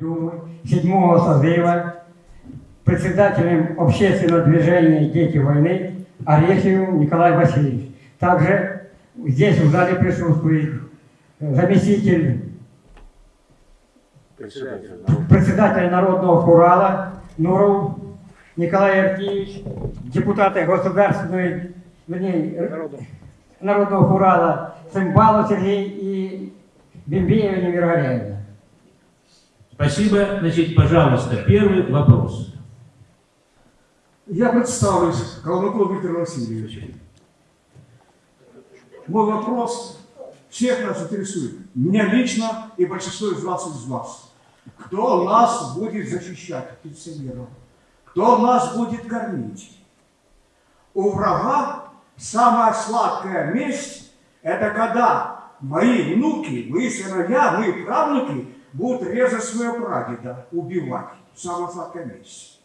Думы седьмого созыва председателем общественного движения «Дети войны» Арефьевым Николай Васильевич. Также здесь в зале присутствует заместитель председателя Народного хурала Нуров Николай Артиевич, депутаты Государственной, вернее, Народного хурала Цымбалов Сергей и Бимбеева Немира Галеевна. Спасибо. Значит, пожалуйста, первый вопрос. Я представлюсь, Колмаков Виктор Васильевич. Мой вопрос всех нас интересует. Меня лично и большинство из вас из вас. Кто нас будет защищать, пенсионеров? Кто нас будет кормить? У врага самая сладкая месть – это когда мои внуки, мои сыновья, мои правнуки будут резать своего прадеда, убивать. Самая сладкая месть.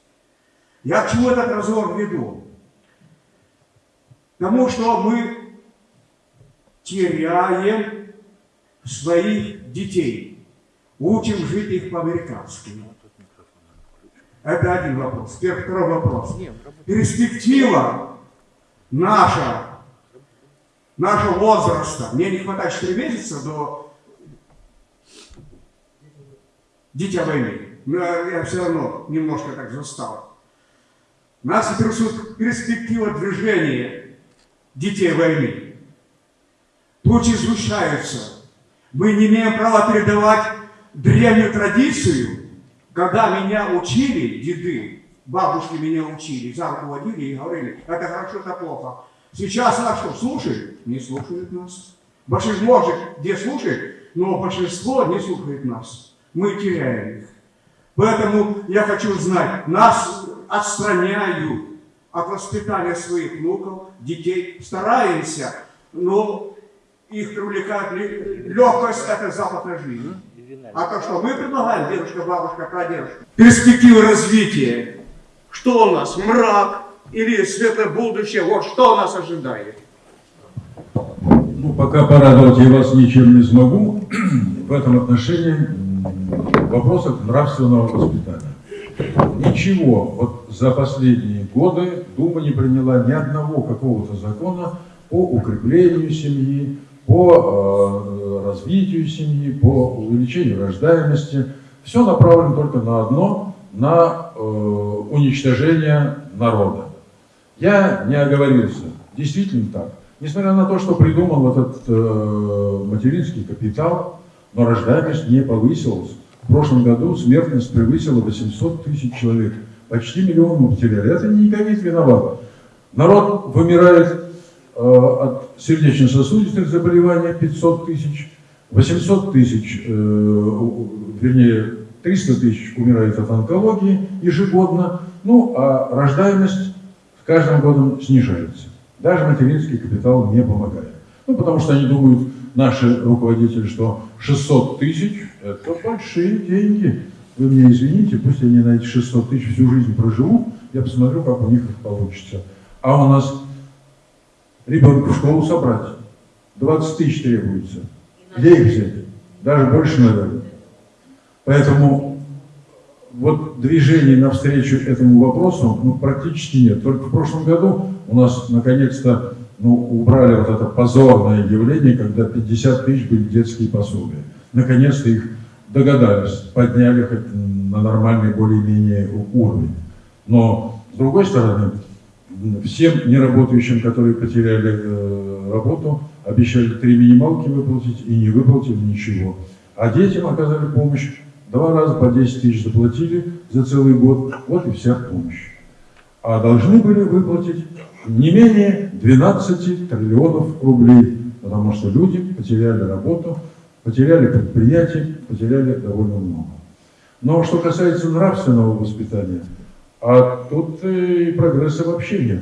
Я к чему этот разговор веду? Потому что мы теряем своих детей, учим жить их по-американски. Это один вопрос. Теперь второй вопрос. Перспектива наша, нашего возраста, мне не хватает 4 месяца до дитя войны. Но я все равно немножко так застал. Нас интересует перспектива движения детей войны. Тучи сгущаются. Мы не имеем права передавать древнюю традицию, когда меня учили, деды, бабушки меня учили, за руку водили и говорили, это хорошо, это плохо. Сейчас что, слушают? Не слушают нас. Большинство, где слушает, но большинство не слушает нас. Мы теряем их. Поэтому я хочу знать, нас отстраняют от воспитания своих внуков, детей. Стараемся, но их привлекает легкость этой западной жизни. А то, что мы предлагаем, дедушка, бабушка, прадедушка, перспективы развития. Что у нас, мрак или светлое будущее? Вот что нас ожидает. Ну, пока порадовать я вас ничем не смогу. В этом отношении вопросах нравственного воспитания. Ничего, вот за последние годы Дума не приняла ни одного какого-то закона по укреплению семьи, по э, развитию семьи, по увеличению рождаемости. Все направлено только на одно, на э, уничтожение народа. Я не оговорился. Действительно так. Несмотря на то, что придумал этот э, материнский капитал, но рождаемость не повысилась. В прошлом году смертность превысила 800 тысяч человек. Почти миллион мы потеряли. Это не ковид виноват. Народ вымирает э, от сердечно-сосудистых заболеваний 500 тысяч, 800 тысяч, э, вернее, 300 тысяч умирает от онкологии ежегодно, ну а рождаемость с каждым годом снижается. Даже материнский капитал не помогает. Ну, потому что они думают, наши руководители, что 600 тысяч – это большие деньги. Вы мне извините, пусть они на эти 600 тысяч всю жизнь проживут, я посмотрю, как у них их получится. А у нас ребенка в школу собрать, 20 тысяч требуется. Где их взять? Даже больше, наверное. Поэтому вот движений навстречу этому вопросу ну, практически нет. Только в прошлом году у нас наконец-то ну, убрали вот это позорное явление, когда 50 тысяч были детские пособия. Наконец-то их догадались, подняли хоть на нормальный более-менее уровень. Но, с другой стороны, всем неработающим, которые потеряли э, работу, обещали три минималки выплатить и не выплатили ничего. А детям оказали помощь. Два раза по 10 тысяч заплатили за целый год. Вот и вся помощь. А должны были выплатить не менее 12 триллионов рублей, потому что люди потеряли работу, потеряли предприятия, потеряли довольно много. Но что касается нравственного воспитания, а тут и прогресса вообще нет.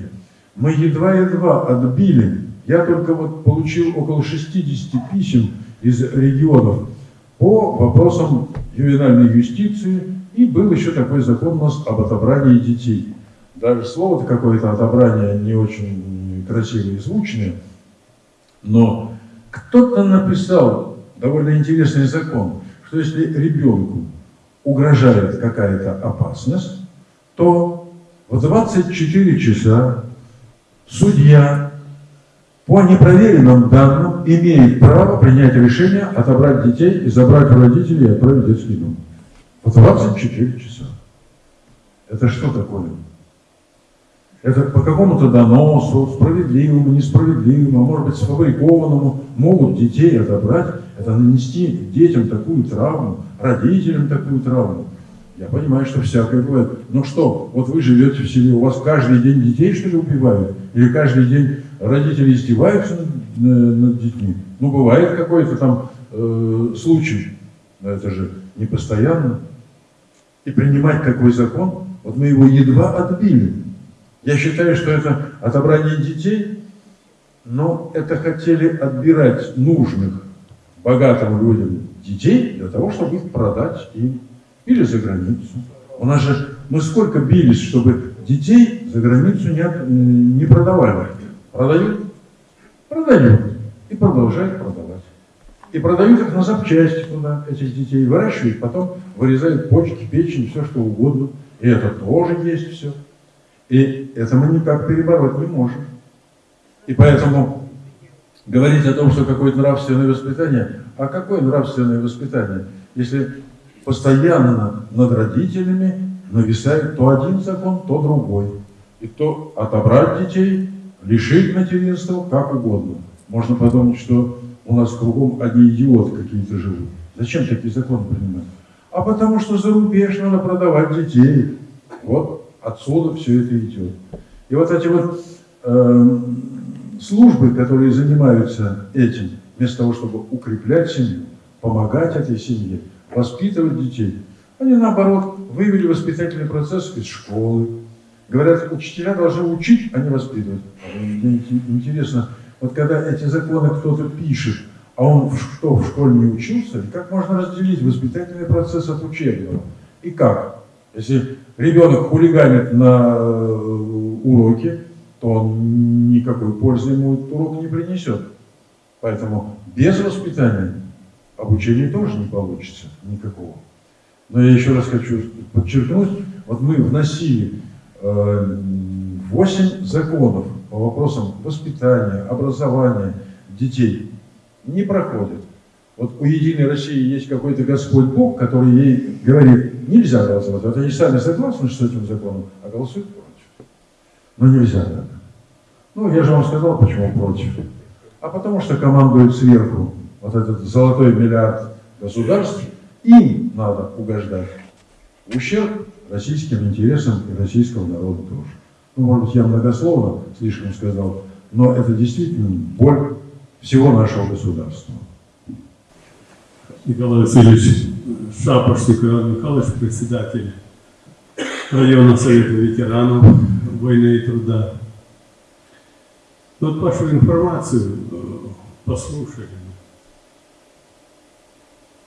Мы едва-едва отбили, я только вот получил около 60 писем из регионов по вопросам ювенальной юстиции, и был еще такой закон у нас об отобрании детей. Даже слово-то какое-то отобрание не очень красивое и звучное, но кто-то написал довольно интересный закон, что если ребенку угрожает какая-то опасность, то в 24 часа судья по непроверенным данным имеет право принять решение отобрать детей и забрать у родителей и отправить в детский дом. В 24 часа. Это что такое? Это по какому-то доносу, справедливому, несправедливому, а может быть сфабрикованному, могут детей отобрать. Это нанести детям такую травму, родителям такую травму. Я понимаю, что всякое бывает. Ну что, вот вы живете в селе, у вас каждый день детей, что ли, убивают? Или каждый день родители издеваются над, над- над детьми? Ну, бывает какой-то там э, случай, но это же не постоянно. И принимать такой закон, вот мы его едва отбили. Я считаю, что это отобрание детей, но это хотели отбирать нужных богатым людям детей для того, чтобы их продать им или за границу. У нас же, мы сколько бились, чтобы детей за границу не, от- не продавали. Продают? Продают. И продолжают продавать. И продают их на запчасти туда, этих детей. Выращивают, потом вырезают почки, печень, все что угодно. И это тоже есть все. И это мы никак перебороть не можем. И поэтому говорить о том, что какое-то нравственное воспитание, а какое нравственное воспитание, если постоянно над родителями нависает то один закон, то другой. И то отобрать детей, лишить материнства, как угодно. Можно подумать, что у нас кругом одни идиоты какие-то живут. Зачем такие законы принимать? А потому что за рубеж надо продавать детей. Вот отсюда все это идет. И вот эти вот э, службы, которые занимаются этим, вместо того, чтобы укреплять семью, помогать этой семье, воспитывать детей, они наоборот вывели воспитательный процесс из школы. Говорят, учителя должны учить, а не воспитывать. А интересно, вот когда эти законы кто-то пишет, а он что, в школе не учился, как можно разделить воспитательный процесс от учебного? И как? Если ребенок хулиганит на э, уроке, то он никакой пользы ему урок не принесет. Поэтому без воспитания обучения тоже не получится никакого. Но я еще раз хочу подчеркнуть, вот мы вносили э, 8 законов по вопросам воспитания, образования детей. Не проходят. Вот у Единой России есть какой-то Господь Бог, который ей говорит, нельзя голосовать. Вот они сами согласны с этим законом, а голосуют против. Но нельзя. Ну, я же вам сказал, почему против. А потому что командует сверху вот этот золотой миллиард государств, им надо угождать. Ущерб российским интересам и российского народа тоже. Ну, может быть, я многословно слишком сказал, но это действительно боль всего нашего государства. Николай Васильевич Шапошник Иван Михайлович, председатель районного совета ветеранов войны и труда. Вот вашу информацию э, послушали.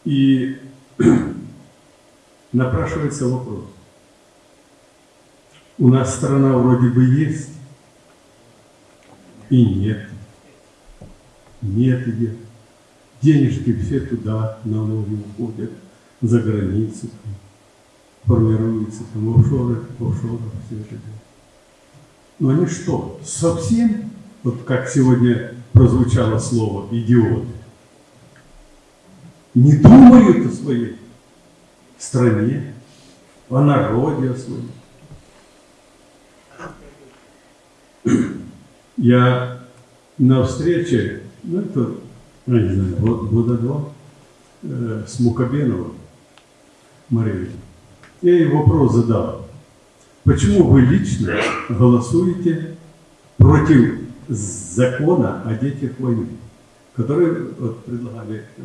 И напрашивается вопрос. У нас страна вроде бы есть, и нет. Нет ее. Денежки все туда, налоги уходят, за границу, формируются там офшоры, офшоры, все это. Но они что, совсем, вот как сегодня прозвучало слово, идиоты, не думают о своей стране, о народе о своем. Я на встрече, ну это, ну, не знаю, год- года два, э, с Мукабеновым Марией, я ей вопрос задал. Почему вы лично голосуете против закона о детях войны, который вот, предлагали э,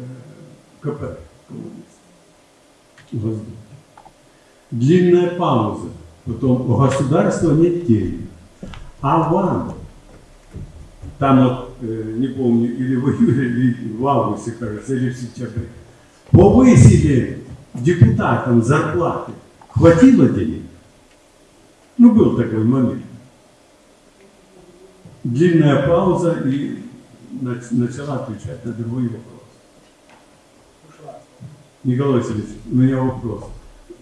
КП коммунисты? Длинная пауза. Потом у государства нет денег. А вам там вот, э, не помню, или в июле, или в августе, кажется, или в сентябре, повысили депутатам зарплаты. Хватило денег? Ну, был такой момент. Длинная пауза и нач- начала отвечать на другой вопрос. Николай Васильевич, у меня вопрос.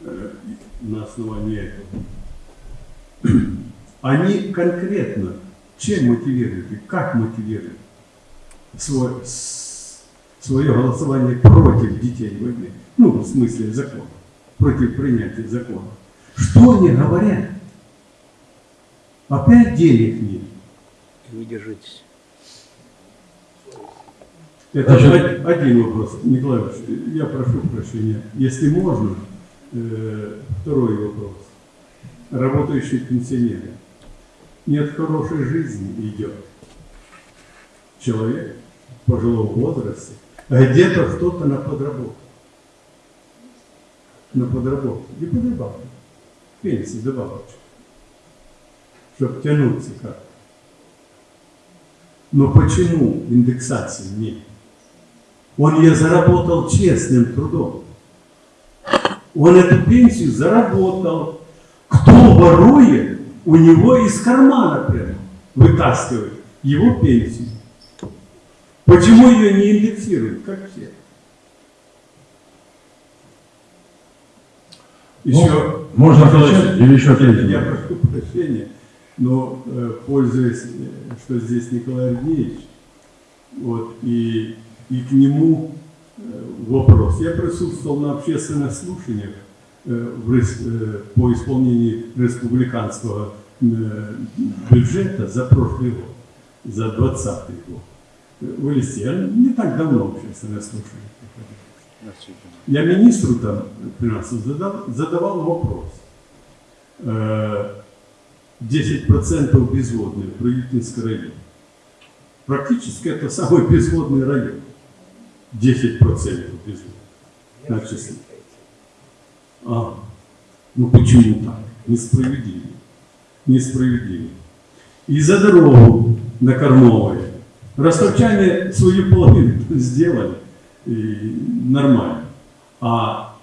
э, на основании этого. Они конкретно чем мотивируют и как мотивируют свой, свое голосование против детей войны? Ну, в смысле закона, против принятия закона. Что они говорят? Опять денег нет. Не держитесь. Это Значит- од- один вопрос, Николай Иванович, я прошу прощения. Если можно, э, второй вопрос. Работающие пенсионеры. Нет хорошей жизни идет. Человек в пожилом возрасте, а где-то кто-то на подработку. На подработку. И подработку. Пенсии добавочку. Чтобы тянуться как. Но почему индексации нет? Он ее заработал честным трудом. Он эту пенсию заработал. Кто ворует, у него из кармана прямо вытаскивает его пенсию. Почему ее не индексируют, как все? Еще, Ну, можно Ильич, или еще ответить? Я прошу прощения, но э, пользуясь, э, что здесь Николай Ильич, вот, и, и к нему э, вопрос. Я присутствовал на общественных слушаниях по исполнению республиканского э, бюджета за прошлый год, за 2020 год. Э, В Элисте. Я не так давно слушание приходил. Я министру там финансов задал, задавал вопрос. Э, 10% безводные в Правительский район. Практически это самый безводный район. 10% безводных. Значит, а, ну почему так? Несправедливо. Несправедливо. И за дорогу на Кормовой. Ростовчане свою половину сделали. И нормально. А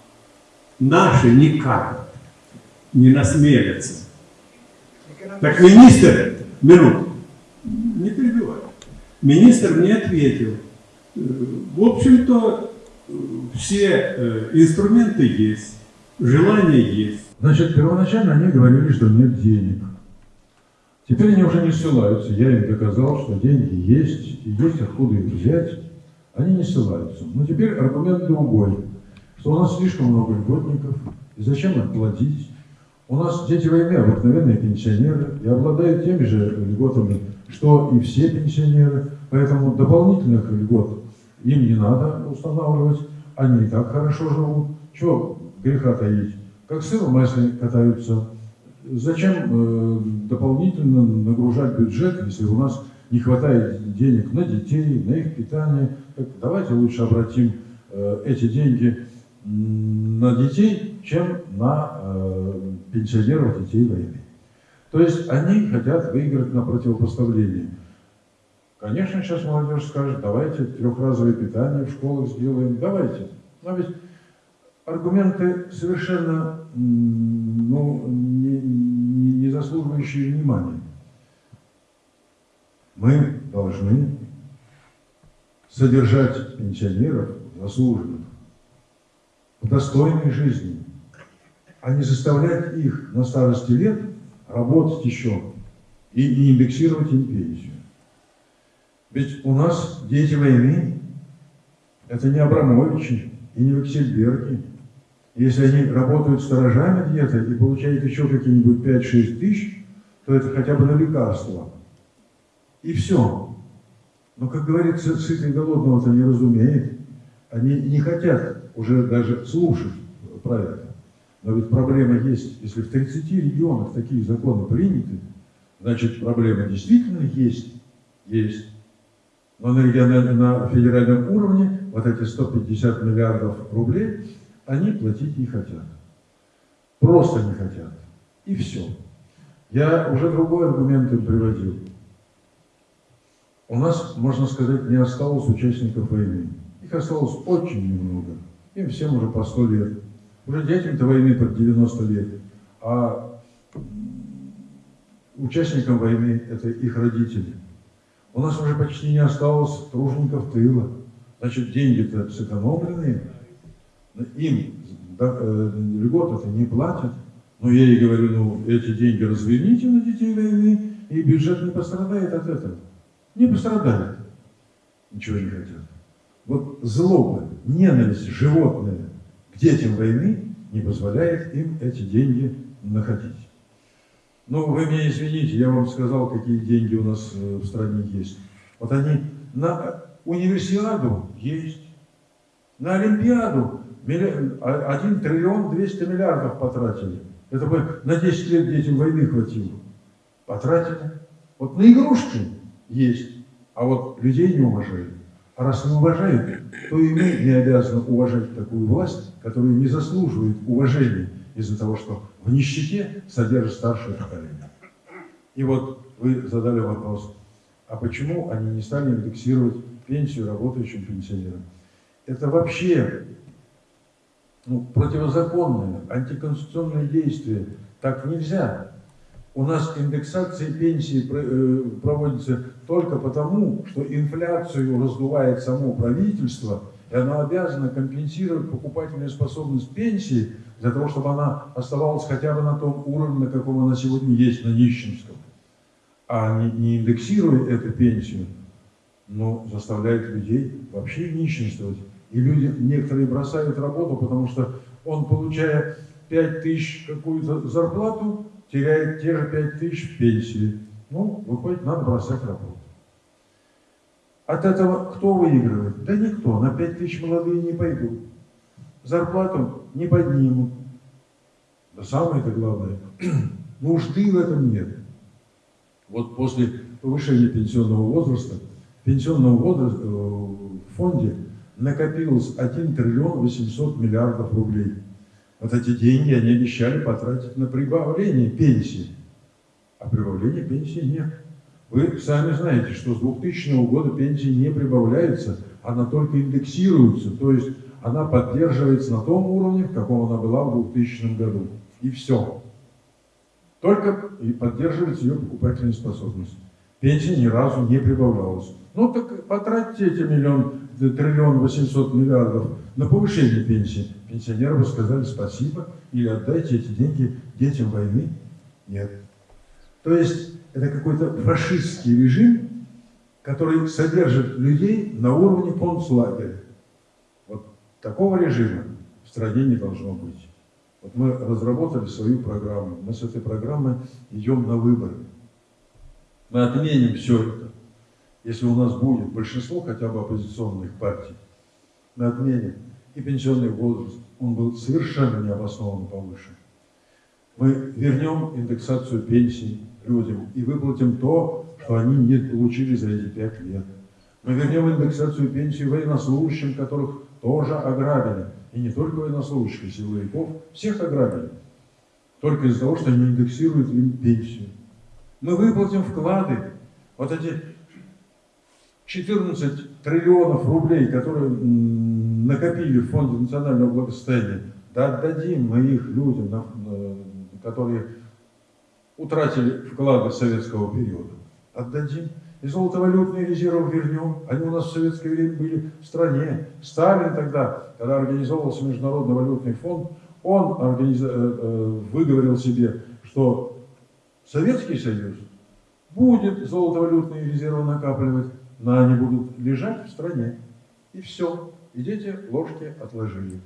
наши никак не насмелятся. Так министр, минуту, не перебивай. Министр мне ответил, э, в общем-то, э, все э, инструменты есть, желание есть. Значит, первоначально они говорили, что нет денег. Теперь они уже не ссылаются. Я им доказал, что деньги есть, и есть откуда их взять. Они не ссылаются. Но теперь аргумент другой, что у нас слишком много льготников, и зачем им платить? У нас дети войны обыкновенные пенсионеры и обладают теми же льготами, что и все пенсионеры, поэтому дополнительных льгот им не надо устанавливать, они и так хорошо живут. Чего греха таить? Как сыр в масле катаются. Зачем э, дополнительно нагружать бюджет, если у нас не хватает денег на детей, на их питание? Так давайте лучше обратим э, эти деньги на детей, чем на э, пенсионеров детей войны. То есть они хотят выиграть на противопоставлении. Конечно, сейчас молодежь скажет, давайте трехразовое питание в школах сделаем, давайте. Но ведь аргументы совершенно ну, не, не- не заслуживающие внимания. Мы должны содержать пенсионеров заслуженных в достойной жизни, а не заставлять их на старости лет работать еще и, и индексировать им пенсию. Ведь у нас дети войны – это не Абрамовичи и не Вексельберги. Если они работают сторожами где-то и получают еще какие-нибудь 5-6 тысяч, то это хотя бы на лекарства. И все. Но, как говорится, сытый голодного-то не разумеет. Они не хотят уже даже слушать про это. Но ведь проблема есть. Если в 30 регионах такие законы приняты, значит проблема действительно есть. Есть. Но на, региональном- на федеральном уровне вот эти 150 миллиардов рублей они платить не хотят. Просто не хотят. И все. Я уже другой аргумент им приводил. У нас, можно сказать, не осталось участников войны. Их осталось очень немного. Им всем уже по 100 лет. Уже детям-то войны под 90 лет. А участникам войны это их родители. У нас уже почти не осталось тружеников тыла. Значит, деньги-то сэкономленные. Им э, льгот это не платят. Но я ей говорю, ну, эти деньги разверните на детей войны, и бюджет не пострадает от этого. Не пострадает. Ничего не хотят. Вот злоба, ненависть животная к детям войны не позволяет им эти деньги находить. Ну, вы меня извините, я вам сказал, какие деньги у нас э, в стране есть. Вот они на универсиаду есть, на Олимпиаду 1 триллион 200 миллиардов потратили. Это бы на 10 лет детям войны хватило. Потратили. Вот на игрушки есть, а вот людей не уважают. А раз не уважают, то и мы не обязаны уважать такую власть, которая не заслуживает уважения из-за того, что в нищете содержит старшее поколение. И вот вы задали вопрос, а почему они не стали индексировать пенсию работающим пенсионерам? Это вообще ну, противозаконное, антиконституционное действие. Так нельзя. У нас индексация пенсии э, проводится только потому, что инфляцию раздувает само правительство, и оно обязано компенсировать покупательную способность пенсии для того, чтобы она оставалась хотя бы на том уровне, на каком она сегодня есть, на нищенском. А не, не индексируя эту пенсию, но заставляет людей вообще нищенствовать. И люди некоторые бросают работу, потому что он, получая 5 тысяч какую-то зарплату, теряет те же 5 тысяч пенсии. Ну, выходит, надо бросать работу. От этого кто выигрывает? Да никто. На 5 тысяч молодые не пойдут. Зарплату не поднимут. Да самое-то главное, нужды в этом нет. Вот после повышения пенсионного возраста, в пенсионном возрасте, э, в фонде накопилось 1 триллион 800 миллиардов рублей. Вот эти деньги они обещали потратить на прибавление пенсии. А прибавления пенсии нет. Вы сами знаете, что с 2000 года пенсии не прибавляются, она только индексируется, то есть она поддерживается на том уровне, в каком она была в 2000 году. И все. Только и поддерживается ее покупательная способность. Пенсия ни разу не прибавлялась. Ну так потратьте эти миллион, э, триллион восемьсот миллиардов на повышение пенсии. Пенсионеры бы сказали спасибо или отдайте эти деньги детям войны. Нет. То есть это какой-то фашистский режим, который содержит людей на уровне концлагеря. Вот такого режима в стране не должно быть. Вот мы разработали свою программу. Мы с этой программой идем на выборы. Мы отменим все это. Если у нас будет большинство хотя бы оппозиционных партий, мы отменим. И пенсионный возраст, он был совершенно необоснованно повышен. Мы вернем индексацию пенсий людям и выплатим то, что они не получили за эти пять лет. Мы вернем индексацию пенсий военнослужащим, которых тоже ограбили. И не только военнослужащих, и силовиков, всех ограбили. Только из-за того, что они индексируют им пенсию. Мы выплатим вклады. Вот эти 14 триллионов рублей, которые накопили в Фонде национального благосостояния, да отдадим мы их людям, которые утратили вклады советского периода. Отдадим. И золотовалютные резервы вернем. Они у нас в советское время были в стране. Сталин тогда, когда организовывался Международный валютный фонд, он организа- э, э, выговорил себе, что Советский Союз будет золотовалютные резервы накапливать, но они будут лежать в стране. И все. И дети ложки отложили.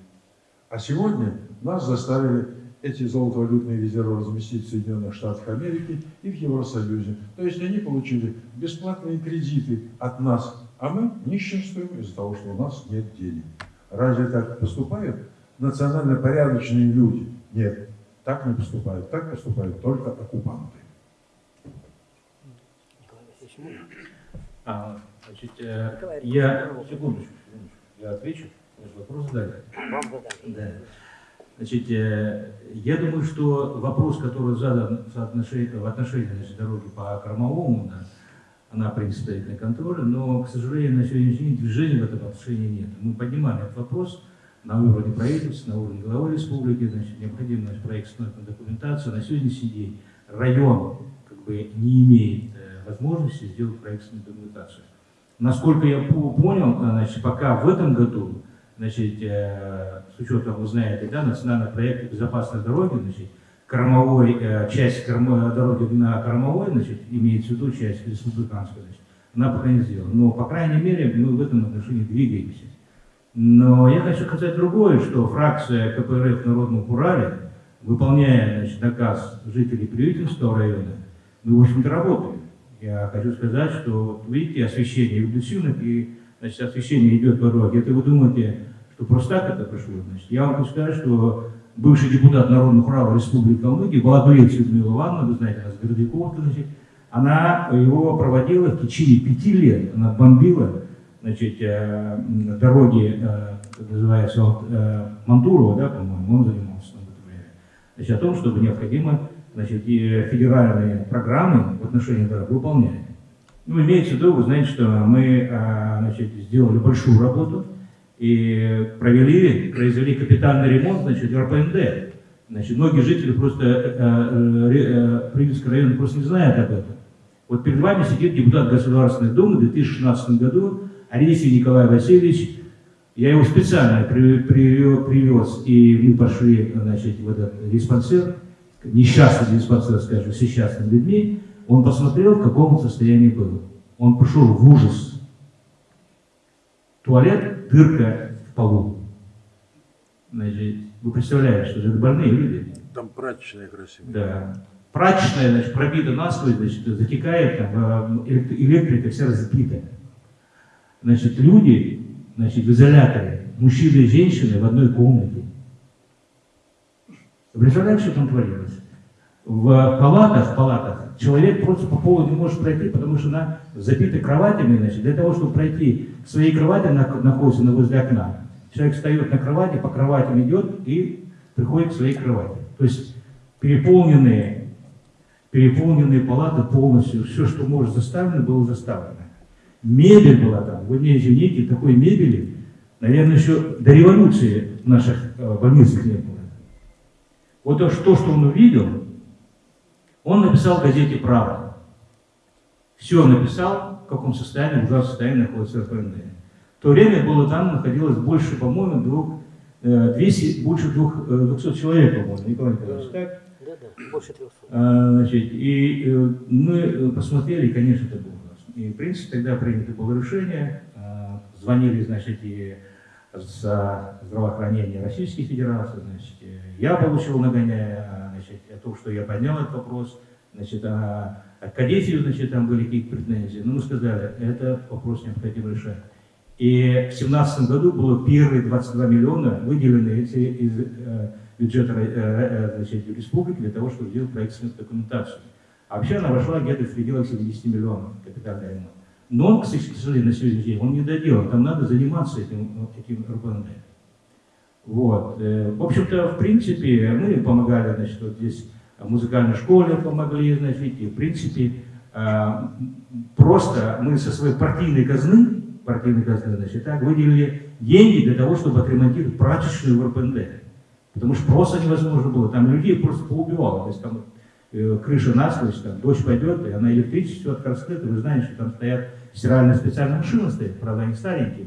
А сегодня нас заставили эти золотовалютные резервы разместить в Соединенных Штатах Америки и в Евросоюзе. То есть они получили бесплатные кредиты от нас, а мы нищенствуем из-за того, что у нас нет денег. Разве так поступают национально порядочные люди? Нет, так не поступают. Так поступают только оккупанты. А, значит, э, я... Секундочку, секундочку. Я отвечу. Же вопрос задали. Да. Значит, э, я думаю, что вопрос, который задан в отношении, в отношении значит, дороги по Кормовому, да, она, в принципе, стоит на контроле, но, к сожалению, на сегодняшний день движения в этом отношении нет. Мы поднимали этот вопрос на уровне правительства, на уровне главы республики, значит, необходима проектная документация. На сегодняшний день район как бы не имеет э, возможности сделать проектную документацию. Насколько я по- понял, э, значит, пока в этом году значит, э, с учетом, вы знаете, да, национального проекта безопасной дороги, значит, кормовой, часть кормо- дороги на кормовой, значит, имеется в виду часть республиканская, значит, она пока не сделана. Но, по крайней мере, мы в этом отношении двигаемся. Но я хочу сказать другое, что фракция КПРФ Народного Урале, выполняя значит, наказ жителей Приютинского района, мы, в общем-то, работаем. Я хочу сказать, что, вот видите, освещение Дусинок, и значит, освещение идет по дороге. Это вы думаете, что просто так это прошло? Значит, я вам хочу сказать, что бывший депутат Народного Урала Республики Калмыкия, Балагулец Людмила Ивановна, вы знаете, она с Городякова, значит, она его проводила в течение пяти лет. Она бомбила значит, э, дороги, э, называется, вот, э, Мантурова, да, по-моему, он занимался там в это время. Значит, о том, чтобы необходимо значит, и федеральные программы в отношении дорог выполнять. Ну, имеется в виду, вы знаете, что мы значит, сделали большую работу и провели, произвели капитальный ремонт значит, РПНД. Значит, многие жители просто э, э, Привильского района просто не знают об этом. Вот перед вами сидит депутат Государственной Думы в 2016 году Арисий Николай Васильевич. Я его специально при- привё- привез, и мы пошли значит, в этот диспансер, несчастный диспансер, скажем, с несчастными людьми. Он посмотрел, в каком он состоянии был. Он пришел в ужас. Туалет, дырка в полу. Значит, вы представляете, что это больные люди. Там прачечная красивая. Да. Прачечная, значит, пробита насквозь, значит, затекает, там, э, элект- электрика вся разбита. Значит, люди, значит, в изоляторе, мужчины и женщины в одной комнате. Представляете, что там творилось? В палатах, в палатах человек просто по полу не может пройти, потому что она забита кроватями, значит, для того, чтобы пройти к своей кровати, она находится на возле окна. Человек встает на кровати, по кроватям идет и приходит к своей кровати. То есть переполненные, переполненные палаты полностью, все, что может заставлено, было заставлено. Мебель была там, вы мне извините, такой мебели, наверное, еще до революции наших э, больницах не было. Вот то, что, он увидел, он написал в газете «Правда». Все написал, в каком состоянии, в ужасном состоянии находится РПНД. В то время было там, находилось больше, по-моему, двух, э, 200, больше двух, э, 200 человек, по-моему, Николай Николаевич, так? Да, да, больше 300. А, Значит, и э, мы э, посмотрели, конечно, это было. И, в принципе, тогда принято было решение, а, звонили, значит, и за здравоохранение Российской Федерации, значит, я получил нагоняя, а, значит, о том, что я поднял этот вопрос, значит, а, а Кадефию, значит, там были какие-то претензии, но мы сказали, это вопрос необходимо решать. И в 2017 году было первые 22 миллиона выделены эти из э, бюджета э, э, значит, республики для того, чтобы сделать проектную документацию. А вообще она вошла где-то в пределах 70 миллионов капитальный ремонт. Но к сожалению, на сегодняшний день, он не доделан. Там надо заниматься этим, этим РПНД. Вот. Э, В общем-то, в принципе, мы помогали, значит, вот здесь музыкальной школе помогли, значит, и в принципе, э, просто мы со своей партийной казны, партийной казны, значит, так, выделили деньги для того, чтобы отремонтировать прачечную в РПНД. Потому что просто невозможно было. Там людей просто поубивало. То есть там крыша насквозь, там дождь пойдет, и она электричество все открыто. Вы знаете, что там стоят стиральные специальные машины стоят, правда, они старенькие.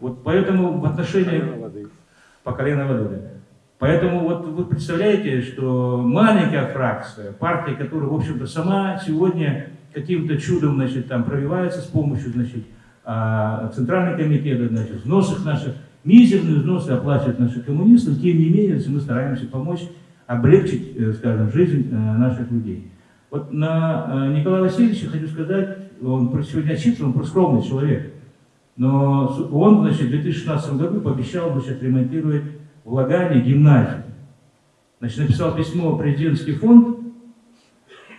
Вот поэтому в отношении воды. по колено воды. да. Поэтому вот вы представляете, что маленькая фракция, партия, которая, в общем-то, сама сегодня каким-то чудом, значит, там пробивается с помощью, значит, а, Центрального комитета, значит, взносов наших, мизерные взносы оплачивают наши коммунисты, тем не менее, если мы стараемся помочь облегчить, э, скажем, жизнь э, наших людей. Вот на э, Николая Васильевича хочу сказать, он сегодня отчитывается, он просто скромный человек. Но он, значит, в 2016 году пообещал, значит, ремонтировать в Лагане гимназию. Значит, написал письмо в президентский фонд,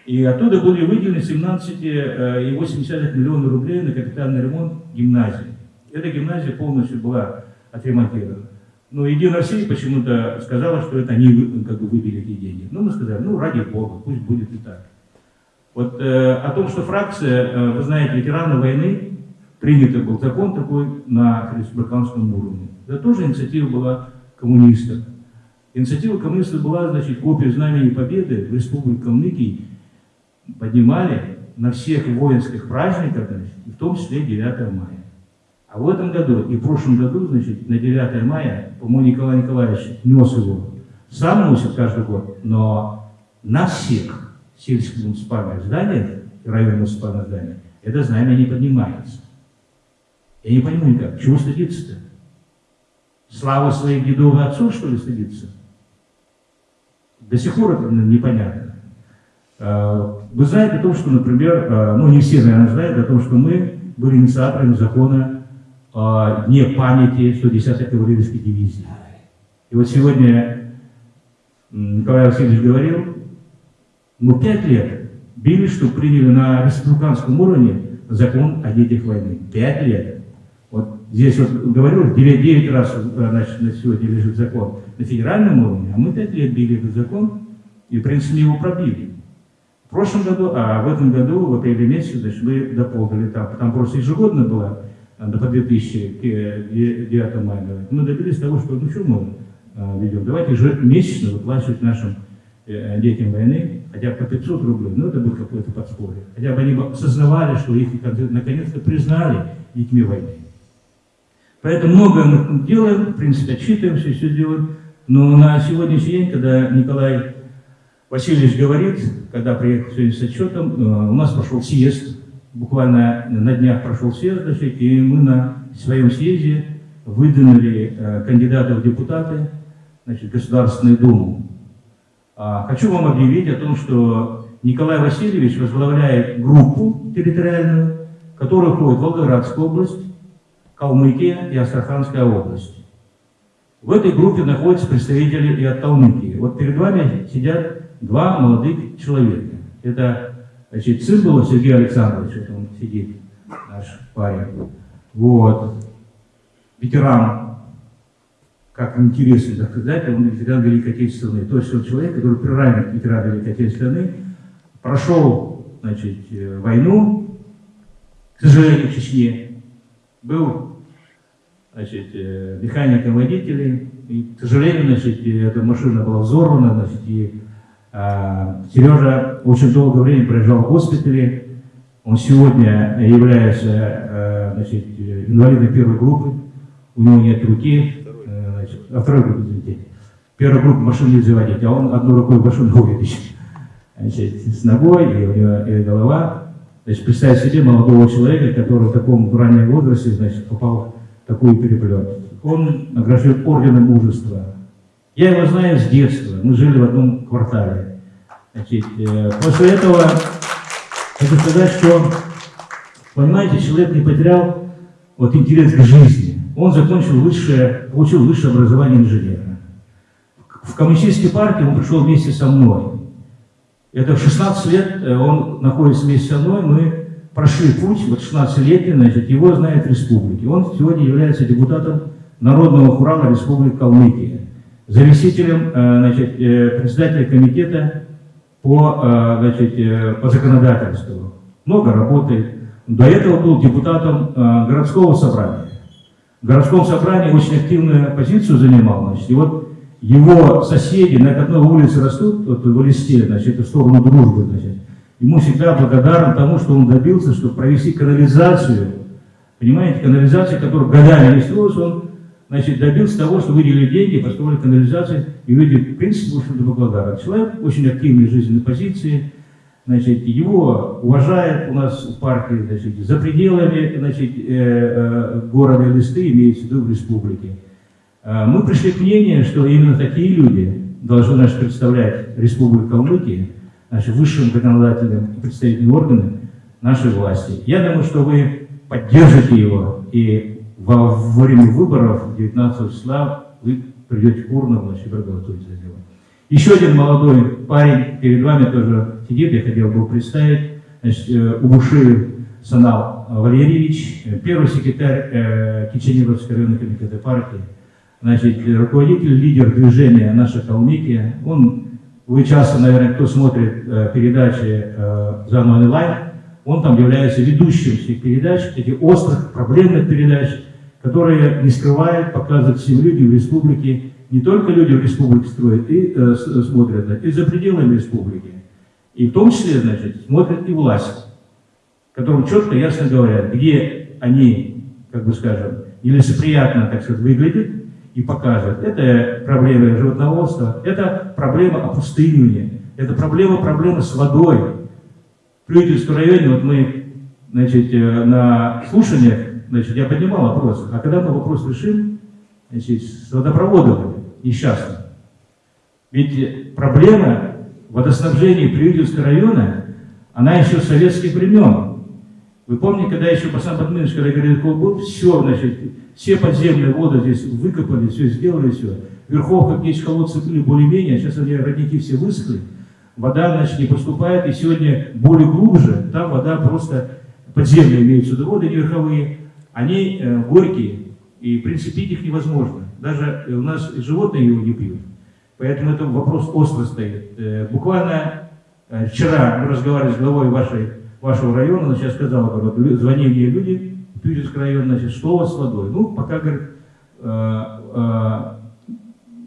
и оттуда были выделены 17,8 миллиона рублей на капитальный ремонт гимназии. Эта гимназия полностью была отремонтирована. Но Единая Россия почему-то сказала, что это они как бы выбили эти деньги. Ну, мы сказали, ну, ради бога, пусть будет и так. Вот э, о том, что фракция, э, вы знаете, ветераны войны, принят был закон такой на республиканском уровне. Это тоже инициатива была коммунистов. Инициатива коммунистов была, значит, копию знамени Победы в Республике Калмыкии поднимали на всех воинских праздниках, значит, в том числе 9 мая. А в этом году и в прошлом году, значит, на 9 мая, по-моему, Николай Николаевич нес его, сам носит каждый год, но на всех сельских муниципальных зданиях, районных муниципальных зданиях, это знамя не поднимается. Я не понимаю, как, чего стыдиться-то? Славы своих дедов и отцов, что ли, стыдиться? До сих пор это непонятно. Э, Вы знаете о том, что, например, э, ну не все, наверное, знают о том, что мы были инициаторами закона о дне памяти 110-й кавалерийской дивизии. И вот сегодня Николай Васильевич говорил, мы пять лет бились, что приняли на республиканском уровне закон о детях войны. Пять лет. Вот здесь вот говорил, 9, 9 раз э, значит, на сегодня лежит закон на федеральном уровне, а мы пять лет били этот закон и, в принципе, его пробили. В прошлом году, а в этом году, в апреле месяце, значит, мы дополнили там, там просто ежегодно было э, по 2009 мая, говорит. мы добились того, что, ну что мы э, ведем, давайте ежемесячно выплачивать нашим э, детям войны хотя бы по 500 рублей, ну это будет какое-то подспорье. Хотя бы они осознавали, что их наконец-то признали детьми войны. Поэтому многое мы делаем, в принципе, отчитываемся, все делаем. Но на сегодняшний день, когда Николай Васильевич говорит, когда приехал сегодня с отчетом, э, у нас прошел съезд, буквально на днях прошел съезд, значит, и мы на своем съезде выдвинули э, кандидата в депутаты значит, Государственную Думу. А, Хочу вам объявить о том, что Николай Васильевич возглавляет группу территориальную, которая входит в Волгоградскую область, Калмыкия и Астраханская область. В этой группе находятся представители и от Калмыкии. Вот перед вами сидят два молодых человека. Это значит, сын был Сергей Александрович, вот он сидит, наш парень. Вот. Ветеран, как интересно так сказать, он ветеран Великой Отечественной. То есть он человек, который приравнен к ветерану Великой Отечественной, прошел значит, э, войну, к сожалению, в Чечне, был значит, э, механиком водителей. И, к сожалению, значит, и эта машина была взорвана, значит, и Сережа очень долгое время пролежал в госпитале. Он сегодня является э, значит, инвалидом первой группы. У него нет руки. э, Значит, а второй группы, извините. Первая группа машин нельзя водить, а он одной рукой машину водит. Значит, с ногой, и у него и голова. Значит, представить себе молодого человека, который в таком раннем возрасте, значит, попал в такой переплет. Он награжден орденом мужества. Я его знаю с детства, мы жили в одном квартале. Значит, э, после этого хочу сказать, что, понимаете, человек не потерял вот интерес к жизни. Он закончил высшее, получил высшее образование инженера. В коммунистической партии он пришел вместе со мной. Это в 16 лет э, он находится вместе со мной, мы прошли путь, вот 16-летний, значит, его знает республики. Он сегодня является депутатом Народного хурала Республики Калмыкия, заместителем, э, значит, э, председателя комитета по, э, значит, по законодательству. Много работает. До этого был депутатом городского собрания. В городском собрании очень активную позицию занимал. Значит, и вот его соседи на одной улице растут, вот в листе, значит, в сторону дружбы, значит, ему всегда благодарен тому, что он добился, чтобы провести канализацию, понимаете, канализацию, которая годами не строилась, он, значит, добился того, что выделили деньги, построили канализацию, и люди, в принципе, в общем-то, благодарны. Человек очень активной жизненной позиции, значит, его уважают у нас в партии, значит, за пределами, значит, э, э, города Листы, имеется в виду в республике. Э, Мы пришли к мнению, что именно такие люди должны значит, представлять Республику Калмыкия, наши высшим законодательным и представительным органам нашей власти. Я думаю, что вы поддержите его, и во время выборов 19 числа вы придете к урнам, значит, проголосуете за него. Еще один молодой парень перед вами тоже сидит, я хотел бы представить, значит, э, Убуши Санал Валерьевич, первый секретарь э, Киченевского районного комитета партии, значит, руководитель, лидер движения «Наша Калмыкия». Он, вы часто, наверное, кто смотрит э, передачи э, «Заново онлайн», он там является ведущим всех передач, этих острых, проблемных передач, которые не скрывают, показывают всем людям в республике, не только люди в республике строят и э, с- смотрят, да, и за пределами республики. И в том числе, значит, смотрят и власть, которым четко, ясно говорят, где они, как бы скажем, нелицеприятно, так сказать, выглядит и покажет. Это проблема животноводства, это проблема опустынивания, это проблема, проблема с водой. В Плютинском районе, вот мы, значит, э, на слушаниях, значит, я поднимал вопрос, а когда мы вопрос решим, значит, с водопроводом несчастным? Ведь проблема водоснабжения Приютинского района, она еще с советских времен. Вы помните, когда еще Басан Батминович, когда говорил, был, все, значит, все подземные воды здесь выкопали, все сделали, все. Верховка, где колодцы были более-менее, а сейчас они родники все высохли. Вода, значит, не поступает, и сегодня более глубже, там вода просто в виду, воды не верховые, они э, горькие, и в принципе их невозможно. Даже э, у нас животные его не пьют. Поэтому это вопрос остро стоит. Э, буквально вчера мы разговаривали с главой вашей, вашего района, она сейчас сказала, говорит, звонили мне люди, Тюринский район, значит, что у вас с водой? Ну, пока, говорит,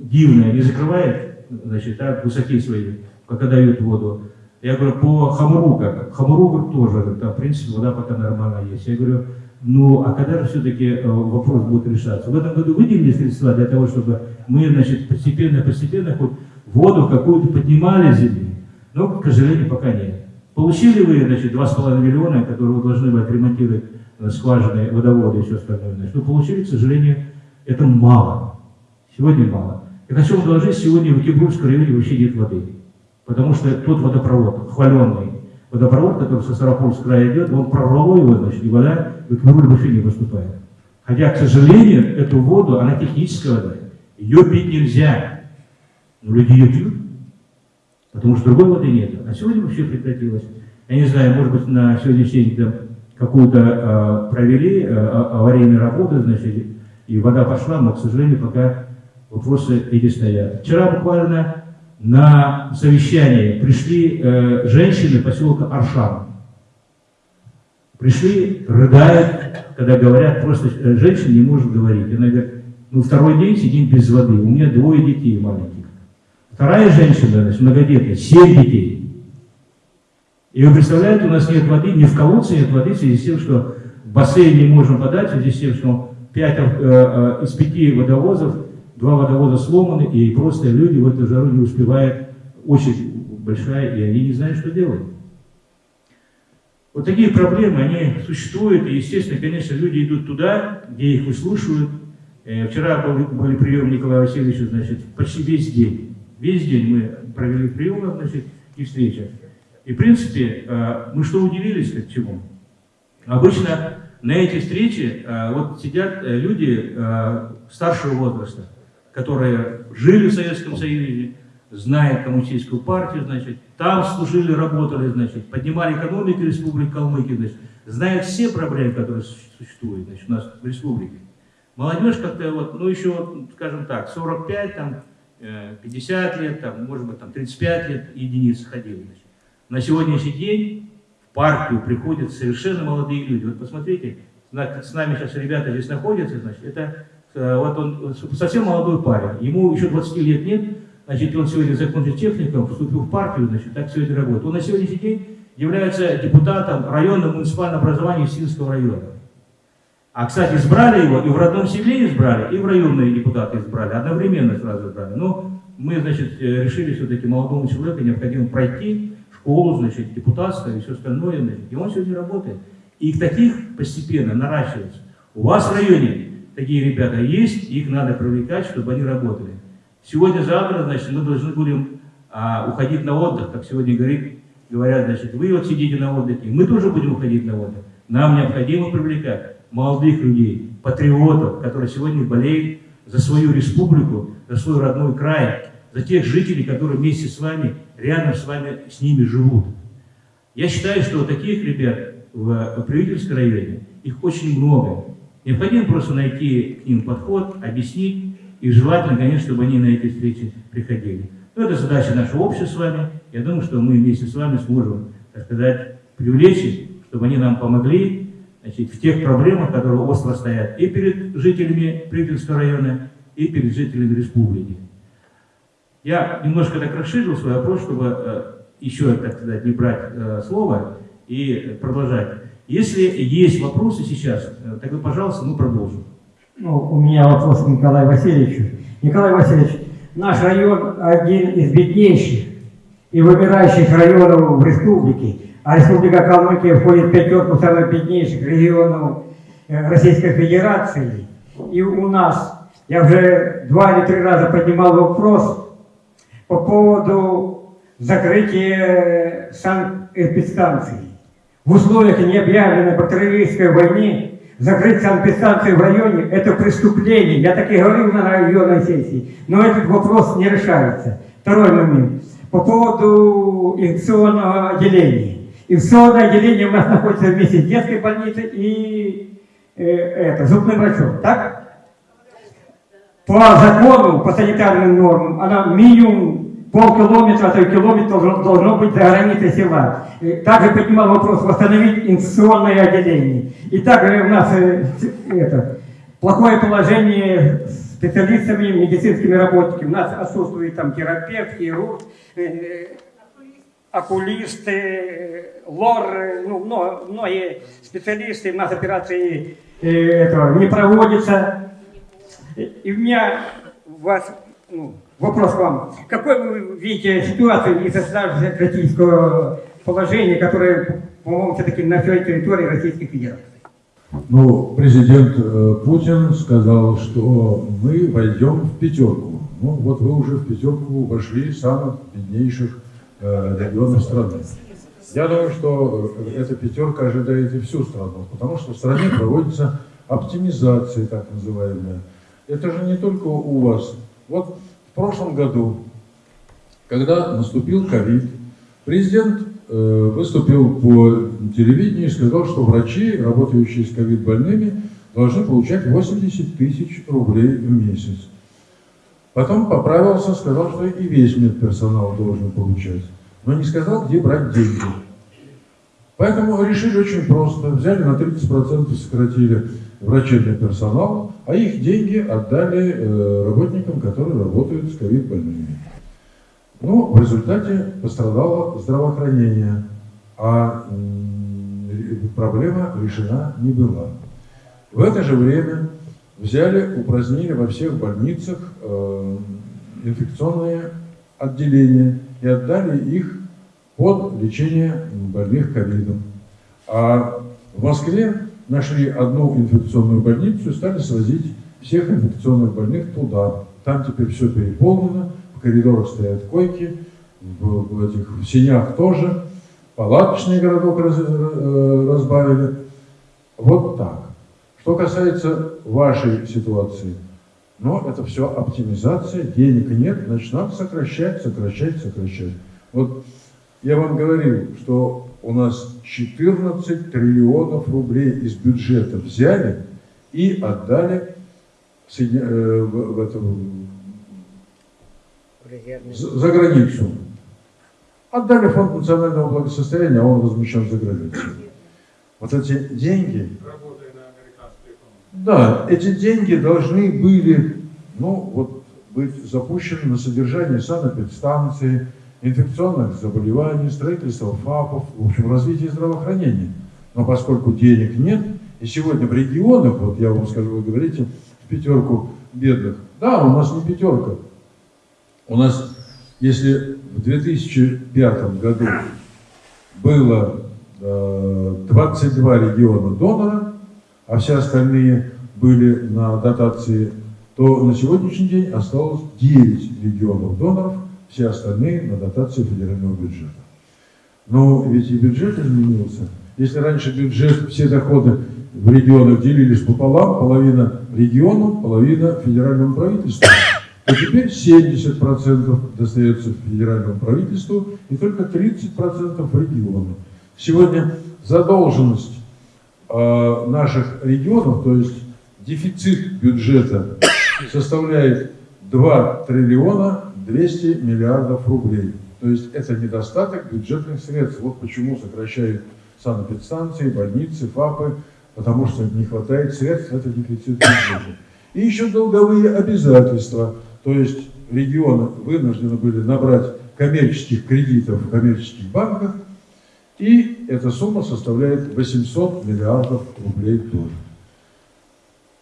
дивная не закрывает, значит, так, высоки свои, когда дают воду. Я говорю, по Хамуру как? Хамуру, говорит, тоже, говорит, там, в принципе, вода пока нормально есть. Я говорю, ну, а когда же все-таки вопрос будет решаться? В этом году выделили средства для того, чтобы мы, значит, постепенно-постепенно хоть воду какую-то поднимали с земли. Но, к сожалению, пока нет. Получили вы, значит, 2,5 миллиона, которые вы должны были отремонтировать э, скважины, водоводы и все остальное. Значит, ну, получили, к сожалению, это мало. Сегодня мало. Я хочу вам доложить, сегодня в Кибрусском районе вообще нет воды. Потому что тот водопровод, хваленный водопровод, который со Старопольского края идет, он прорвало его, значит, и вода в Кибруль вообще не поступает. Хотя, к сожалению, эту воду, она техническая вода. Ее пить нельзя. Но люди ее пьют. Потому что другой воды нет. А сегодня вообще прекратилось. Я не знаю, может быть, на сегодняшний день там какую-то э, провели э, аварийные работы, значит, и вода пошла, но, к сожалению, пока вопросы эти стоят. Вчера буквально на совещании пришли э, женщины поселка Аршан. Пришли, рыдают, когда говорят, просто э, женщина не может говорить. Она говорит, ну второй день сидим без воды, у меня двое детей маленьких. Вторая женщина, значит, многодетная, семь детей. И вы представляете, у нас нет воды, ни в колодце нет воды, в связи с тем, что бассейн не можем подать, в связи с тем, что 5 э, э, из пяти водовозов, два водовоза сломаны, и просто люди в эту жару не успевают, очередь большая, и они не знают, что делать. Вот такие проблемы, они существуют, и, естественно, конечно, люди идут туда, где их выслушивают. Э, Вчера был, были прием Николая Васильевича, значит, почти весь день. Весь день мы провели приемы, значит, и встречи. И, в принципе, э, мы что удивились, к чему? Обычно на эти встречи э, вот сидят люди старшего возраста, которые жили в Советском Союзе, знают коммунистическую партию, значит, там служили, работали, значит, поднимали экономику Республики Калмыкия, значит, знают все проблемы, которые существуют значит, у нас в республике. Молодежь как-то вот, ну еще, вот, скажем так, 45, там, 50 лет, там, может быть, там, 35 лет единиц ходили. Значит. На сегодняшний день в партию приходят совершенно молодые люди. Вот посмотрите, с нами сейчас ребята здесь находятся, значит, это вот он совсем молодой парень, ему еще 20 лет нет, значит, он сегодня закончил техникум, вступил в партию, значит, так сегодня работает. Он на сегодняшний день является депутатом районного муниципального образования Синского района. А, кстати, избрали его, и в родном селе избрали, и в районные депутаты избрали, одновременно сразу избрали. Но мы, значит, решили все-таки молодому человеку необходимо пройти школу, значит, депутатство и все остальное, значит, и он сегодня работает. И их таких постепенно наращивается. У вас в районе такие ребята есть, их надо привлекать, чтобы они работали. Сегодня-завтра, значит, мы должны будем а, уходить на отдых, как сегодня говорит, говорят, значит, вы вот сидите на отдыхе, мы тоже будем уходить на отдых. Нам необходимо привлекать молодых людей, патриотов, которые сегодня болеют за свою республику, за свой родной край, за тех жителей, которые вместе с вами, рядом с вами, с ними живут. Я считаю, что таких ребят в правительском районе, их очень много. Необходимо просто найти к ним подход, объяснить, и желательно, конечно, чтобы они на эти встречи приходили. Но это задача нашего общества с вами. Я думаю, что мы вместе с вами сможем, так сказать, привлечь, чтобы они нам помогли значит, в тех проблемах, которые остро стоят и перед жителями Припятского района, и перед жителями республики. Я немножко так расширил свой вопрос, чтобы э, еще, так сказать, не брать э, слово и продолжать. Если есть вопросы сейчас, э, тогда, пожалуйста, мы продолжим. Ну, у меня вопрос к Николаю Васильевичу. Николай Васильевич, наш район один из беднейших и вымирающих районов в республике. А республика Калмыкия входит в пятерку самых беднейших регионов э, Российской Федерации. И у нас, я уже два или три раза поднимал вопрос по поводу закрытия санэпидстанций. В условиях необъявленной бактериологической войны закрыть санэпидстанцию в районе – это преступление. Я так и говорил на районной сессии. Но этот вопрос не решается. Второй момент. По поводу инфекционного отделения. Инфекционное отделение у нас находится вместе с детской больницей и э, это, зубным врачом. Так? По закону, по санитарным нормам, она минимум полкилометра, а то километр должно, должно быть за границей села. И Также поднимал вопрос восстановить инфекционное отделение. И также у нас э, это, плохое положение специалистами, медицинскими работниками. У нас отсутствует там терапевт, хирург, э, окулисты, э, лор, э, ну, многие специалисты, у нас операции э, этого не проводятся. И у меня вас ну, вопрос вам. Какой вы видите ситуацию из-за критического положения, которое, по-моему, все-таки на всей территории Российской Федерации? Ну, президент э, Путин сказал, что мы войдем в пятерку. Ну, вот вы уже в пятерку вошли самых беднейших э, регионов страны. Я думаю, что э, эта пятерка ожидает и всю страну, потому что в стране проводится оптимизация, так называемая. Это же не только у вас. Вот прошлом году, когда наступил ковид, президент э, выступил по телевидению и сказал, что врачи, работающие с ковид-больными, должны получать 80 тысяч рублей в месяц. Потом поправился, сказал, что и весь медперсонал должен получать. Но не сказал, где брать деньги. Поэтому решили очень просто. Взяли на 30% сократили врачебный персонал, а их деньги отдали э, работникам, которые работают с ковид-больными. Ну, в результате пострадало здравоохранение, а проблема решена не была. В это же время взяли, упразднили во всех больницах э, инфекционные отделения и отдали их под лечение больных ковидом. А в Москве нашли одну инфекционную больницу и стали свозить всех инфекционных больных туда. Там теперь все переполнено, в коридорах стоят койки, в, в этих в сенях тоже, палаточный городок раз- э, разбавили. Вот так. Что касается вашей ситуации, но это все оптимизация, денег нет, значит надо сокращать, сокращать, сокращать. Вот я вам говорил, что у нас 14 триллионов рублей из бюджета взяли и отдали в э, в- в эту- за за границу. Отдали фонд национального благосостояния, а он возмещен за границей. Вот эти деньги, да, эти деньги должны были, ну, вот, быть запущены на содержание санэпидстанции, инфекционных заболеваний, строительство ФАПов, в общем, развитие здравоохранения. Но поскольку денег нет, и сегодня в регионах, вот я вам скажу, вы говорите, в пятерку бедных. Да, у нас не пятерка. У нас, если в 2005 году было э, 22 региона донора, а все остальные были на дотации, то на сегодняшний день осталось 9 регионов доноров, все остальные на дотации федерального бюджета. Но ведь и бюджет изменился. Если раньше бюджет, все доходы в регионах делились пополам, половина региону, половина федеральному правительству, то теперь 70% достается федеральному правительству и только 30% региону. Сегодня задолженность э, наших регионов, то есть дефицит бюджета составляет 2 триллиона 200 миллиардов рублей. То есть это недостаток бюджетных средств. Вот почему сокращают санэпидстанции, больницы, ФАПы, потому что не хватает средств, это дефицит бюджета. И еще долговые обязательства. То есть регионы вынуждены были набрать коммерческих кредитов в коммерческих банках И эта сумма составляет 800 миллиардов рублей тоже.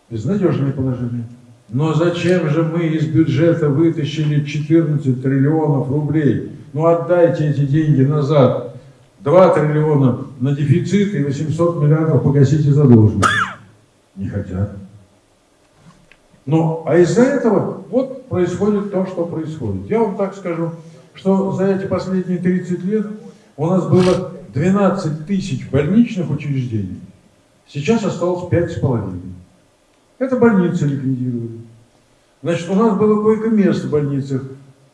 Безнадежное положение. Но зачем же мы из бюджета вытащили 14 триллионов рублей? Ну отдайте эти деньги назад. 2 триллиона на дефицит и 800 миллиардов погасите задолженность. Не хотят. Но, а из-за этого вот происходит то, что происходит. Я вам так скажу, что за эти последние 30 лет у нас было 12 тысяч больничных учреждений. Сейчас осталось 5,5. Это больницы ликвидировали. Значит, у нас было койко-мест в больницах.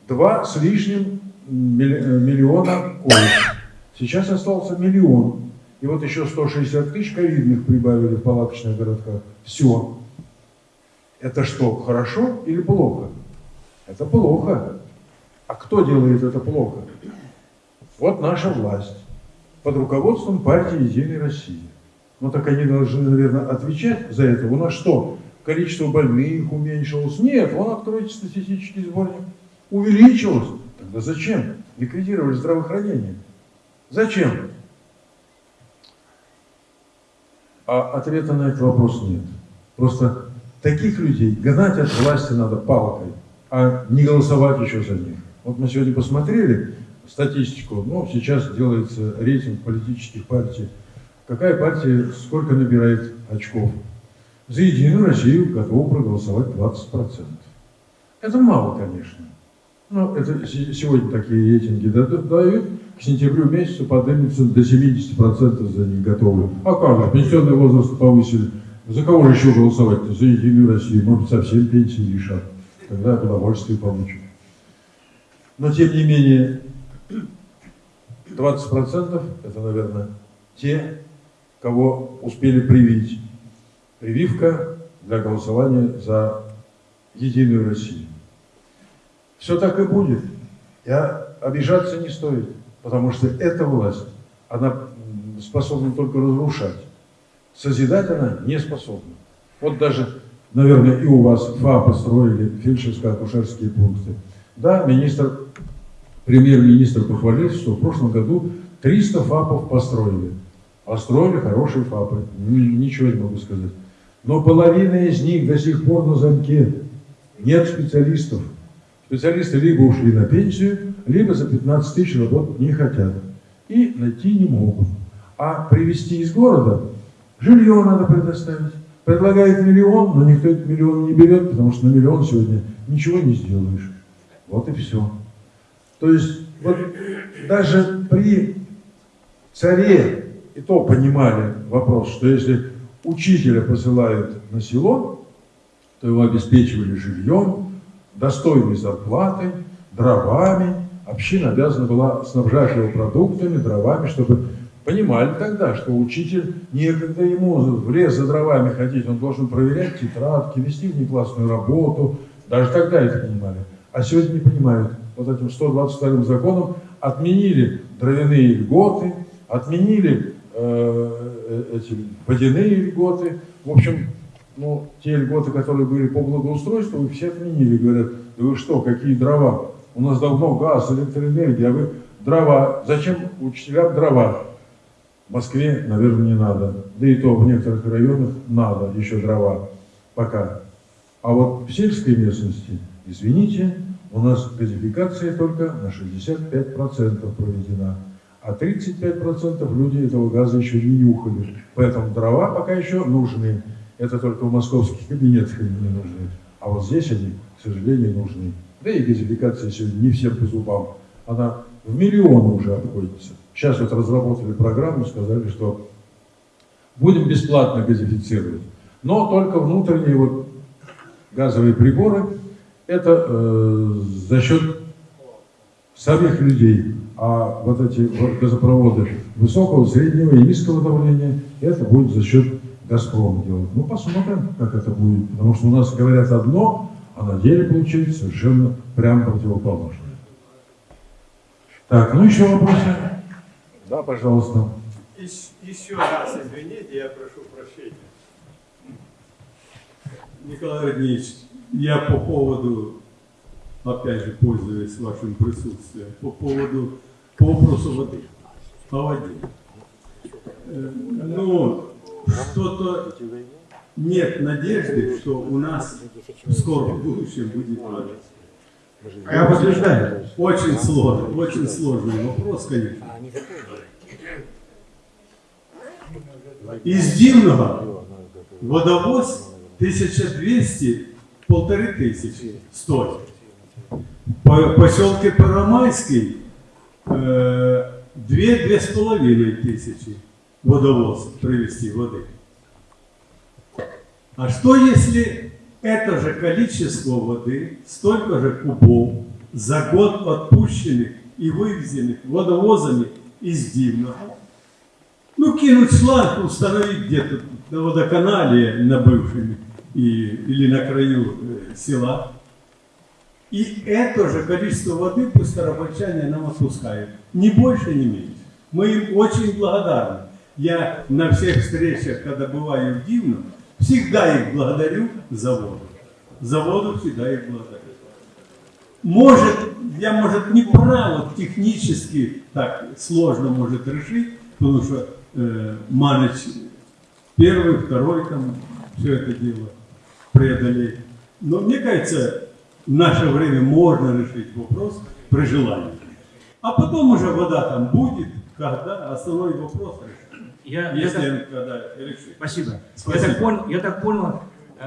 Два с лишним э, миллиона коек. Сейчас остался миллион. И вот еще 160 тысяч ковидных прибавили в палаточных городках. Все. Это что, хорошо или плохо? Это плохо. А кто делает это плохо? Вот наша власть под руководством партии «Единой России». Ну так они должны, наверное, отвечать за это. У нас что, количество больных уменьшилось? Нет, вон откройте статистический сборник. Увеличилось. Тогда зачем? Ликвидировали здравоохранение. Зачем? А ответа на этот вопрос нет. Просто таких людей гнать от власти надо палкой, а не голосовать еще за них. Вот мы сегодня посмотрели статистику, ну, сейчас делается рейтинг политических партий. Какая партия сколько набирает очков? За Единую Россию готовы проголосовать 20%. Это мало, конечно. Но это се- сегодня такие рейтинги да- дают. К сентябрю месяцу поднимется до 70% за них готовы. А как же, пенсионный возраст повысили. За кого же еще голосовать-то? За Единую Россию. Может, совсем пенсии решат. Тогда удовольствие получат. Но, тем не менее, 20% это, наверное, те, кого успели привить. Прививка для голосования за Единую Россию. Все так и будет. Я обижаться не стоит, потому что эта власть, она способна только разрушать. Созидать она не способна. Вот даже, наверное, и у вас ФА построили фельдшерско-акушерские пункты. Да, министр, премьер-министр похвалился, что в прошлом году 300 ФАПов построили. Построили хорошие ФАПы, ничего не могу сказать. Но половина из них до сих пор на замке. Нет специалистов. Специалисты либо ушли на пенсию, либо за 15 тысяч работать не хотят. И найти не могут. А привезти из города жилье надо предоставить. Предлагает миллион, но никто этот миллион не берет, потому что на миллион сегодня ничего не сделаешь. Вот и все. То есть вот даже при царе и то понимали вопрос, что если учителя посылают на село, то его обеспечивали жильем, достойной зарплатой, дровами. Община обязана была снабжать его продуктами, дровами, чтобы понимали тогда, что учитель некогда ему в лес за дровами ходить, он должен проверять тетрадки, вести внеклассную работу. Даже тогда это понимали. А сегодня не понимают. Вот этим 122 законом отменили дровяные льготы, отменили э, эти водяные льготы. В общем, ну, те льготы, которые были по благоустройству, их все отменили. Говорят, да вы что, какие дрова? У нас давно газ, электроэнергия, а вы дрова. Зачем учителям дрова? В Москве, наверное, не надо. Да и то в некоторых районах надо еще дрова пока. А вот в сельской местности, извините, у нас газификация только на 65% проведена. А 35% люди этого газа еще не нюхали. Поэтому дрова пока еще нужны. Это только в московских кабинетах они не нужны. А вот здесь они, к сожалению, нужны. Да и газификация сегодня не всем по зубам. Она в миллионы уже обходится. Сейчас вот разработали программу, сказали, что будем бесплатно газифицировать. Но только внутренние вот газовые приборы, это э, за счет самих людей. А вот эти газопроводы высокого, среднего и низкого давления, это будет за счет Газпрома делать. Ну, посмотрим, как это будет. Потому что у нас говорят одно, а на деле получается совершенно прям противоположное. Так, ну еще вопросы? Да, пожалуйста. Ещ- Еще раз извините, я прошу прощения. Николай Родневич, я по поводу, опять же, пользуясь вашим присутствием, по поводу по вопросу воды. по воде. Э, Ну, что-то нет надежды, что у нас в скором будущем будет вода. Я подтверждаю. Очень сложный, очень сложный вопрос, конечно. Из Дивного водовоз 1200, полторы тысячи стоит. По поселке Парамайский э, две-две с половиной тысячи водовоз привезти воды. А что если это же количество воды, столько же кубов за год отпущенных и вывезенных водовозами из Дивного? Ну, кинуть шланг, установить где-то на водоканале, на бывшем, и, или на краю э, села. И это же количество воды пусть старобольчане нам отпускают. Ни больше, ни меньше. Мы им очень благодарны. Я на всех встречах, когда бываю в Дивном, всегда их благодарю за воду. За воду всегда их благодарю. Может, я, может, не прав, вот технически так сложно может решить, потому что э, Маныч первый, второй там все это дело преодолеть. Но мне кажется, в наше время можно решить вопрос при желании. А потом уже вода там будет, когда основной вопрос решить. Я, я Если так- он когда решит. Спасибо. Спасибо. Я, так понял, я так понял,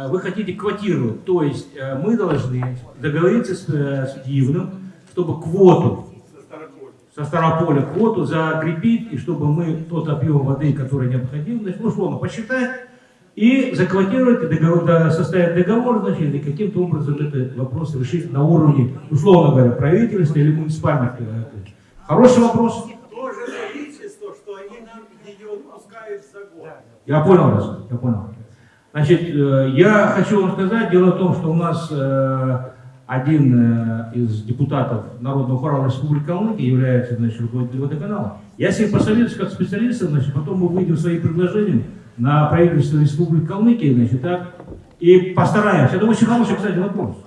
вы хотите квотировать, то есть э, мы должны договориться с, э, с Дивным, чтобы квоту со Старополя квоту закрепить, и чтобы мы тот объем воды, который необходим, значит, условно посчитать, и заквотировать, договор, составить договор, значит, и каким-то образом этот вопрос решить на уровне, условно говоря, правительства или муниципальных. э, Хороший вопрос. Тоже количество, что они нам ее отпускают за год. Я понял вас, я понял. Значит, э, я хочу вам сказать, дело в том, что у нас э, один из депутатов Народного хора Республики Калмыкия является, значит, руководителем водоканала. Я с ним посоветуюсь как специалистом, значит, потом мы выйдем своим предложением на правительство Республики Калмыкия, значит, так, и постараемся. Это очень хороший, кстати, вопрос.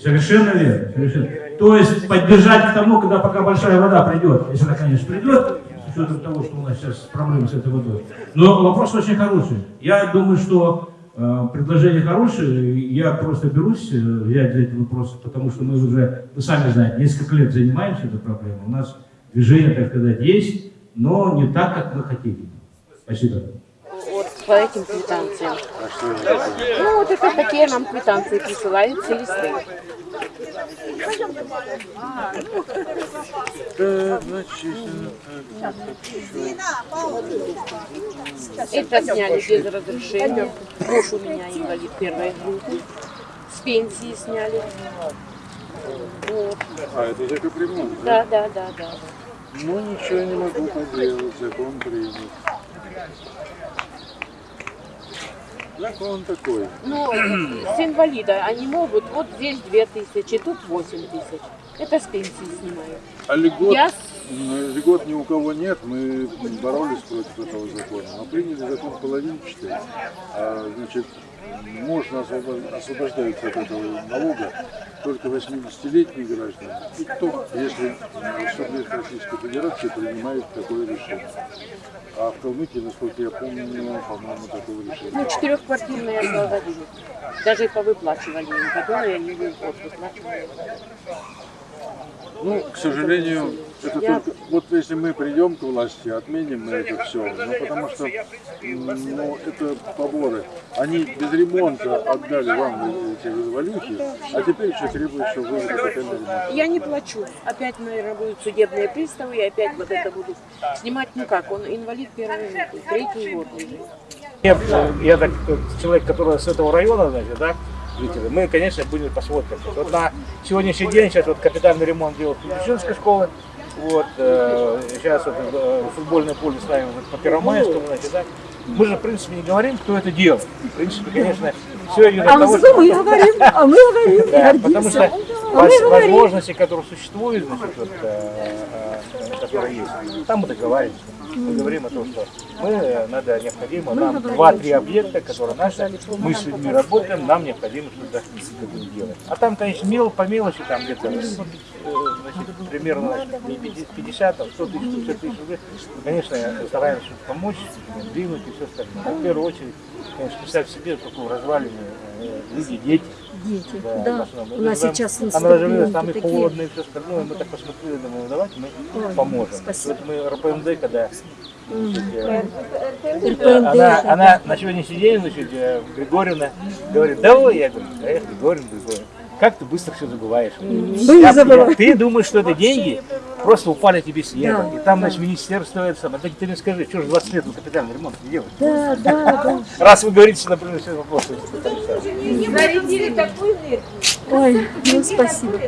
Совершенно верно, совершенно. То есть поддержать к тому, когда пока большая вода придет, если она, конечно, придет, с учетом того, что у нас сейчас проблемы с этой водой. Но вопрос очень хороший. Я думаю, что э, предложение хорошее. Я просто берусь э, взять за этот вопрос, потому что мы уже, вы сами знаете, несколько лет занимаемся этой проблемой. У нас движение, так сказать, есть, но не так, как мы хотели. Спасибо. Вот по этим квитанциям. Ну, вот это такие нам квитанции присылают листы. Это сняли без разрешения. Муж у меня инвалид первой группы. С пенсии сняли. Вот. А, это за капремонт, Да, да, да, да. Ну, ничего не могу поделать, закон принят. Закон такой. Ну, с инвалида они могут, вот здесь две тысячи, тут восемь тысяч. Это с пенсии снимают. А льгот, Я льгот ни у кого нет, мы боролись против этого закона. Мы приняли закон половинчатый, а, значит, можно освобо- освобождаются от этого налога только 80-летние граждане. И кто, если субъект Российской Федерации принимает такое решение. А в Калмыкии, насколько я помню, по-моему, такого решения. Ну, четырехквартирные освободили. Даже повыплачивали им, которые они в год выплачивали. Ну, к сожалению, это Я- только... Вот если мы придем к власти, отменим мы это все. Ну, потому что, ну, это поборы. Они без ремонта отдали вам эти валюхи, а теперь еще требуют, чтобы вы ремонт. Я не плачу. Опять, наверное, будут судебные приставы, и опять вот это буду снимать. Ну как, он инвалид первый, третий год лежит. Нет, я так, человек, который с этого района, знаете, да, жители, мы, конечно, будем посмотрим. Вот на сегодняшний день сейчас вот капитальный ремонт делают Петричинской школы, вот, э, сейчас вот, э, футбольное поле ставим вот, по Первомайскому, значит, да. Мы же, в принципе, не говорим, кто это делает. В принципе, конечно, все идет от того, что... мы говорим, а мы говорим. Да, потому что А возможности, которые существуют, значит, вот, э, э, которые есть, там мы договариваемся. Мы говорим о том, что мы э, надо необходимо нам два-три объекта, которые наши, мы с людьми работаем, нам необходимо что-то делать. А там, конечно, мел, по мелочи, там где-то э, значит, примерно значит, 50, там, 100 тысяч, 50 тысяч рублей. Конечно, стараемся помочь, двинуть и все остальное. Но в первую очередь, конечно, представь себе, какую развалины э, люди, дети. Дети, Да, да. У нас Там- сейчас разживелось, там и холодно, и все остальное. Мы так посмотрели, думаю, давайте мы Ой, поможем. спасибо. Вот мы РПМД, когда значит, э, она, да. она на сегодняшний день, значит, э, Григорьевна говорит, давай, я говорю, эх, Григорьевна, Григорьевна, как ты быстро все забываешь. Я- я- ты думаешь, что это деньги, просто упали тебе с неба. Да, и там, значит, министерство это самое. Так ты мне скажи, что же 20 лет вы капитальный ремонт не делаете? Да, да, да. Раз вы говорите, что, например, все вопросы. Ой, ну спасибо.